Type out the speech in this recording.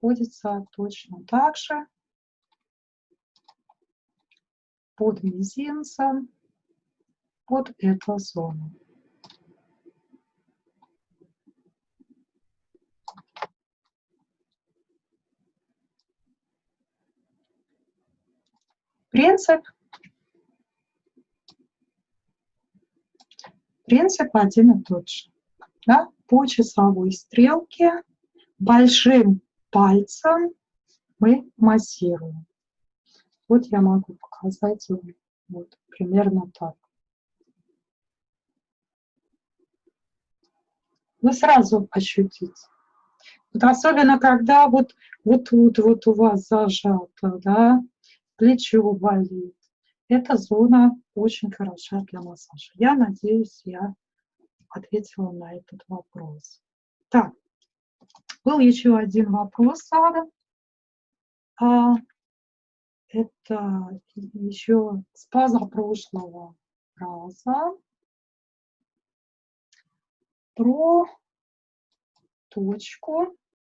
находится точно так же под мизинцем, под эту зону. Принцип принцип один и тот же. Да? По часовой стрелке большим пальцем мы массируем. Вот я могу показать вот примерно так. Вы сразу ощутите. Вот особенно когда вот, вот тут вот у вас зажато, да, плечо болит. Эта зона очень хороша для массажа. Я надеюсь, я ответила на этот вопрос. Так, был еще один вопрос, Ада. А, это еще с позапрошлого раза про точку